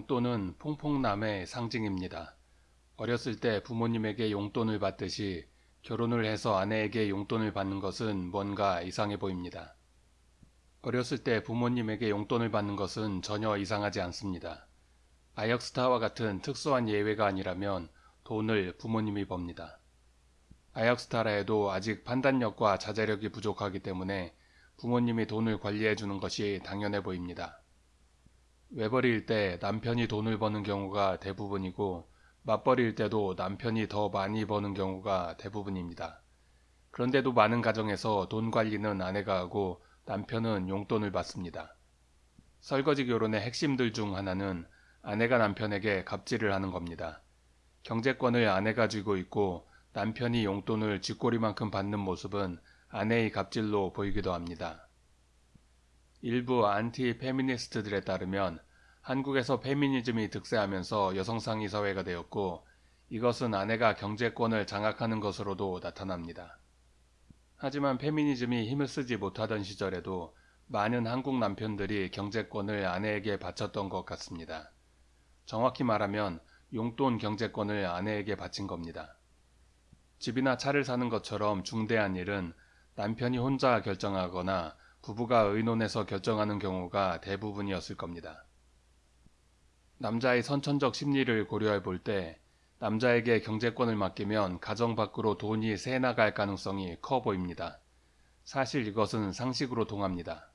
용돈은 퐁퐁남의 상징입니다. 어렸을 때 부모님에게 용돈을 받듯이 결혼을 해서 아내에게 용돈을 받는 것은 뭔가 이상해 보입니다. 어렸을 때 부모님에게 용돈을 받는 것은 전혀 이상하지 않습니다. 아역스타와 같은 특수한 예외가 아니라면 돈을 부모님이 법니다. 아역스타라 해도 아직 판단력과 자제력이 부족하기 때문에 부모님이 돈을 관리해 주는 것이 당연해 보입니다. 외벌이일 때 남편이 돈을 버는 경우가 대부분이고 맞벌이일 때도 남편이 더 많이 버는 경우가 대부분입니다. 그런데도 많은 가정에서 돈 관리는 아내가 하고 남편은 용돈을 받습니다. 설거지 결혼의 핵심들 중 하나는 아내가 남편에게 갑질을 하는 겁니다. 경제권을 아내가 쥐고 있고 남편이 용돈을 쥐꼬리만큼 받는 모습은 아내의 갑질로 보이기도 합니다. 일부 안티 페미니스트들에 따르면 한국에서 페미니즘이 득세하면서 여성상위 사회가 되었고 이것은 아내가 경제권을 장악하는 것으로도 나타납니다. 하지만 페미니즘이 힘을 쓰지 못하던 시절에도 많은 한국 남편들이 경제권을 아내에게 바쳤던 것 같습니다. 정확히 말하면 용돈 경제권을 아내에게 바친 겁니다. 집이나 차를 사는 것처럼 중대한 일은 남편이 혼자 결정하거나 부부가 의논해서 결정하는 경우가 대부분이었을 겁니다. 남자의 선천적 심리를 고려해 볼 때 남자에게 경제권을 맡기면 가정 밖으로 돈이 새 나갈 가능성이 커 보입니다. 사실 이것은 상식으로 동합니다.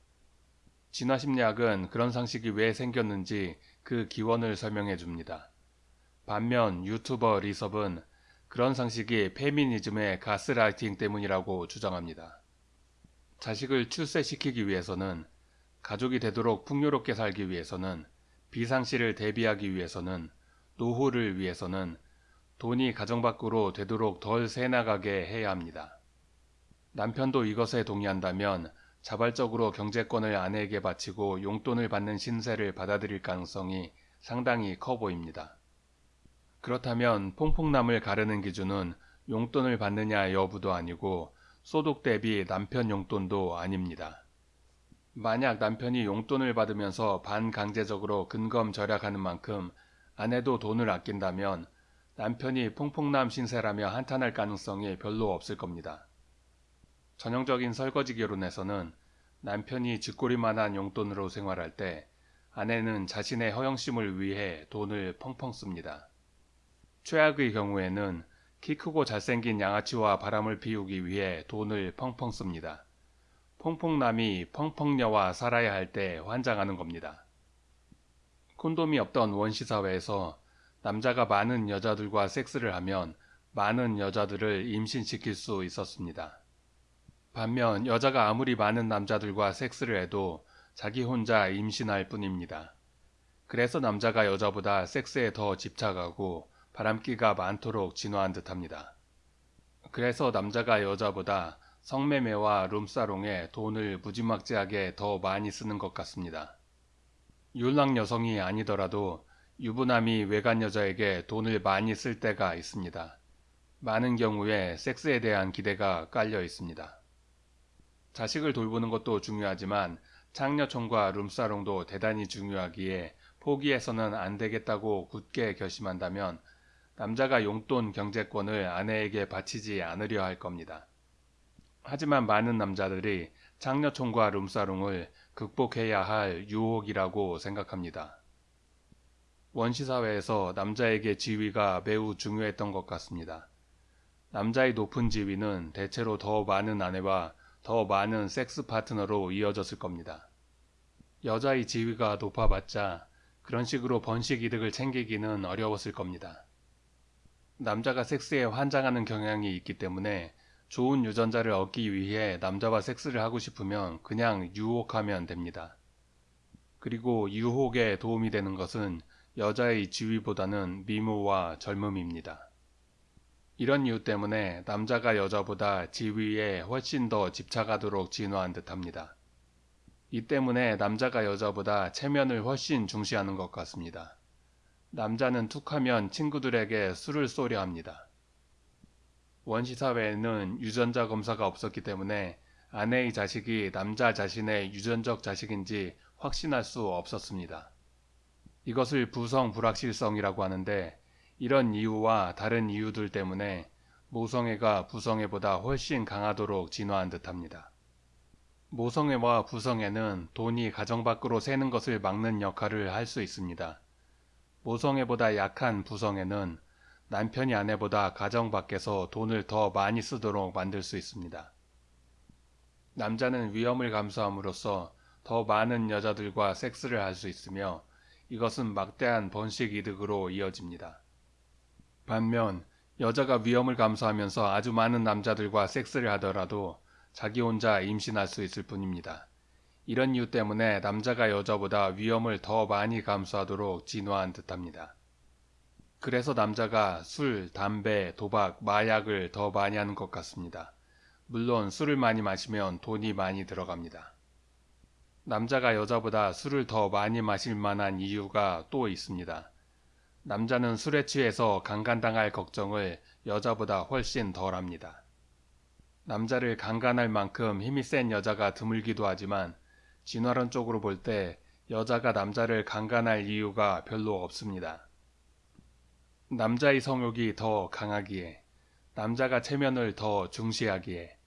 진화심리학은 그런 상식이 왜 생겼는지 그 기원을 설명해 줍니다. 반면 유튜버 리섭은 그런 상식이 페미니즘의 가스라이팅 때문이라고 주장합니다. 자식을 출세시키기 위해서는 가족이 되도록 풍요롭게 살기 위해서는 비상시를 대비하기 위해서는 노후를 위해서는 돈이 가정 밖으로 되도록 덜 새나가게 해야 합니다. 남편도 이것에 동의한다면 자발적으로 경제권을 아내에게 바치고 용돈을 받는 신세를 받아들일 가능성이 상당히 커 보입니다. 그렇다면 퐁퐁남을 가르는 기준은 용돈을 받느냐 여부도 아니고 소득 대비 남편 용돈도 아닙니다. 만약 남편이 용돈을 받으면서 반강제적으로 근검 절약하는 만큼 아내도 돈을 아낀다면 남편이 퐁퐁남 신세라며 한탄할 가능성이 별로 없을 겁니다. 전형적인 설거지 결혼에서는 남편이 쥐꼬리만한 용돈으로 생활할 때 아내는 자신의 허영심을 위해 돈을 펑펑 씁니다. 최악의 경우에는 키 크고 잘생긴 양아치와 바람을 피우기 위해 돈을 펑펑 씁니다. 퐁퐁남이 펑펑녀와 살아야 할 때 환장하는 겁니다. 콘돔이 없던 원시사회에서 남자가 많은 여자들과 섹스를 하면 많은 여자들을 임신시킬 수 있었습니다. 반면 여자가 아무리 많은 남자들과 섹스를 해도 자기 혼자 임신할 뿐입니다. 그래서 남자가 여자보다 섹스에 더 집착하고 바람기가 많도록 진화한 듯합니다. 그래서 남자가 여자보다 성매매와 룸사롱에 돈을 무지막지하게 더 많이 쓰는 것 같습니다. 율락 여성이 아니더라도 유부남이 외간 여자에게 돈을 많이 쓸 때가 있습니다. 많은 경우에 섹스에 대한 기대가 깔려 있습니다. 자식을 돌보는 것도 중요하지만 창녀촌과 룸사롱도 대단히 중요하기에 포기해서는 안 되겠다고 굳게 결심한다면 남자가 용돈 경제권을 아내에게 바치지 않으려 할 겁니다. 하지만 많은 남자들이 장녀촌과 룸사롱을 극복해야 할 유혹이라고 생각합니다. 원시사회에서 남자에게 지위가 매우 중요했던 것 같습니다. 남자의 높은 지위는 대체로 더 많은 아내와 더 많은 섹스 파트너로 이어졌을 겁니다. 여자의 지위가 높아봤자 그런 식으로 번식 이득을 챙기기는 어려웠을 겁니다. 남자가 섹스에 환장하는 경향이 있기 때문에 좋은 유전자를 얻기 위해 남자와 섹스를 하고 싶으면 그냥 유혹하면 됩니다. 그리고 유혹에 도움이 되는 것은 여자의 지위보다는 미모와 젊음입니다. 이런 이유 때문에 남자가 여자보다 지위에 훨씬 더 집착하도록 진화한 듯합니다. 이 때문에 남자가 여자보다 체면을 훨씬 중시하는 것 같습니다. 남자는 툭하면 친구들에게 술을 쏘려 합니다. 원시사회에는 유전자 검사가 없었기 때문에 아내의 자식이 남자 자신의 유전적 자식인지 확신할 수 없었습니다. 이것을 부성 불확실성이라고 하는데 이런 이유와 다른 이유들 때문에 모성애가 부성애보다 훨씬 강하도록 진화한 듯합니다. 모성애와 부성애는 돈이 가정 밖으로 새는 것을 막는 역할을 할 수 있습니다. 모성애보다 약한 부성애는 남편이 아내보다 가정 밖에서 돈을 더 많이 쓰도록 만들 수 있습니다. 남자는 위험을 감수함으로써 더 많은 여자들과 섹스를 할 수 있으며 이것은 막대한 번식 이득으로 이어집니다. 반면 여자가 위험을 감수하면서 아주 많은 남자들과 섹스를 하더라도 자기 혼자 임신할 수 있을 뿐입니다. 이런 이유 때문에 남자가 여자보다 위험을 더 많이 감수하도록 진화한 듯합니다. 그래서 남자가 술, 담배, 도박, 마약을 더 많이 하는 것 같습니다. 물론 술을 많이 마시면 돈이 많이 들어갑니다. 남자가 여자보다 술을 더 많이 마실 만한 이유가 또 있습니다. 남자는 술에 취해서 강간당할 걱정을 여자보다 훨씬 덜 합니다. 남자를 강간할 만큼 힘이 센 여자가 드물기도 하지만 진화론적으로 볼 때 여자가 남자를 강간할 이유가 별로 없습니다. 남자의 성욕이 더 강하기에, 남자가 체면을 더 중시하기에,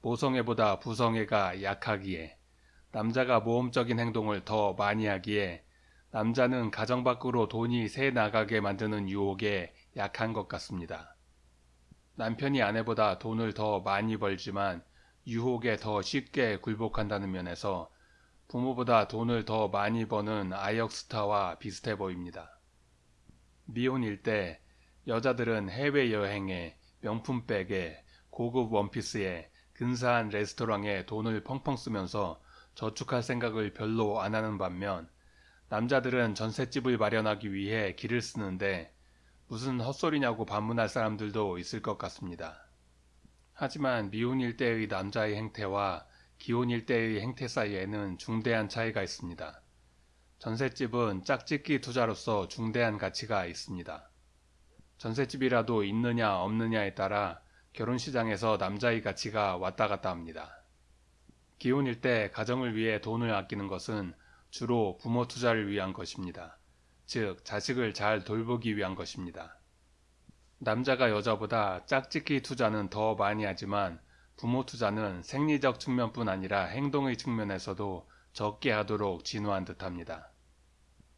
모성애보다 부성애가 약하기에, 남자가 모험적인 행동을 더 많이 하기에 남자는 가정 밖으로 돈이 새 나가게 만드는 유혹에 약한 것 같습니다. 남편이 아내보다 돈을 더 많이 벌지만 유혹에 더 쉽게 굴복한다는 면에서 부모보다 돈을 더 많이 버는 아역스타와 비슷해 보입니다. 미혼일 때 여자들은 해외여행에 명품백에 고급 원피스에 근사한 레스토랑에 돈을 펑펑 쓰면서 저축할 생각을 별로 안 하는 반면 남자들은 전셋집을 마련하기 위해 길을 쓰는데 무슨 헛소리냐고 반문할 사람들도 있을 것 같습니다. 하지만 미혼일 때의 남자의 행태와 기혼일 때의 행태 사이에는 중대한 차이가 있습니다. 전셋집은 짝짓기 투자로서 중대한 가치가 있습니다. 전셋집이라도 있느냐 없느냐에 따라 결혼시장에서 남자의 가치가 왔다 갔다 합니다. 기혼일 때 가정을 위해 돈을 아끼는 것은 주로 부모 투자를 위한 것입니다. 즉, 자식을 잘 돌보기 위한 것입니다. 남자가 여자보다 짝짓기 투자는 더 많이 하지만 부모 투자는 생리적 측면뿐 아니라 행동의 측면에서도 적게 하도록 진화한 듯합니다.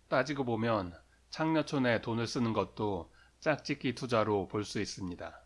따지고 보면 창녀촌에 돈을 쓰는 것도 짝짓기 투자로 볼 수 있습니다.